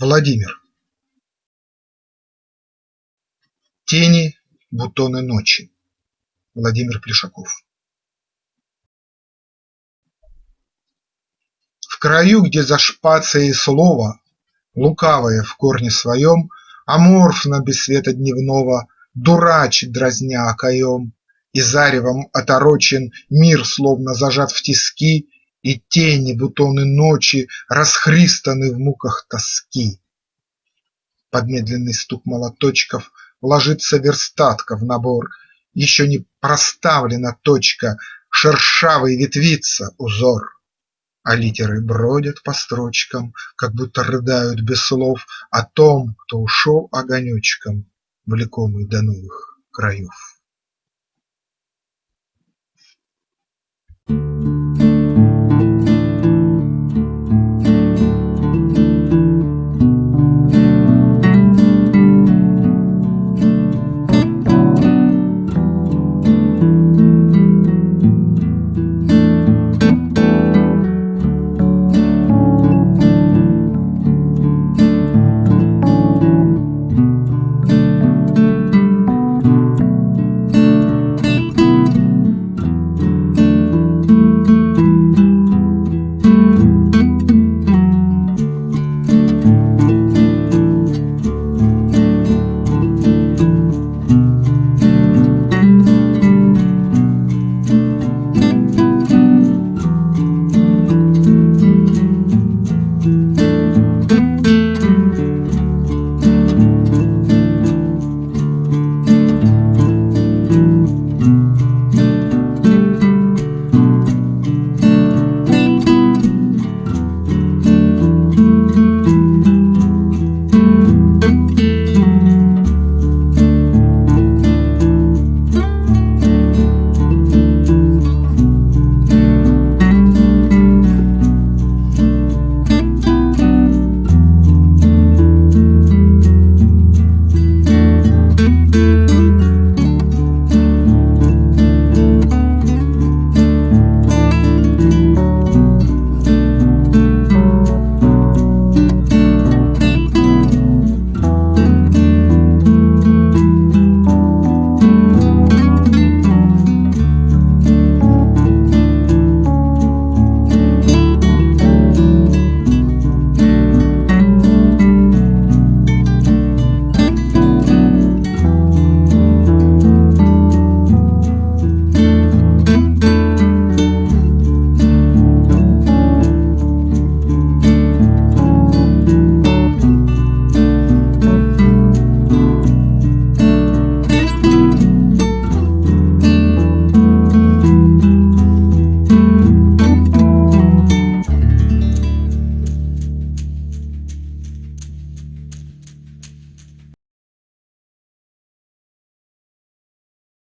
Владимир Тени, бутоны ночи. Владимир Плешаков В краю, где за шпацией слова, Лукавое в корне своем, Аморфно без света дневного, Дурачит, дразня окоем, И заревом оторочен Мир словно зажат в тиски, И тени, бутоны ночи Расхристаны в муках тоски. Под медленный стук молоточков Ложится верстатка в набор, Еще не проставлена точка, Шершавый ветвится узор, А литеры бродят по строчкам, Как будто рыдают без слов О том, кто ушел огонечком, Влекомый до новых краев.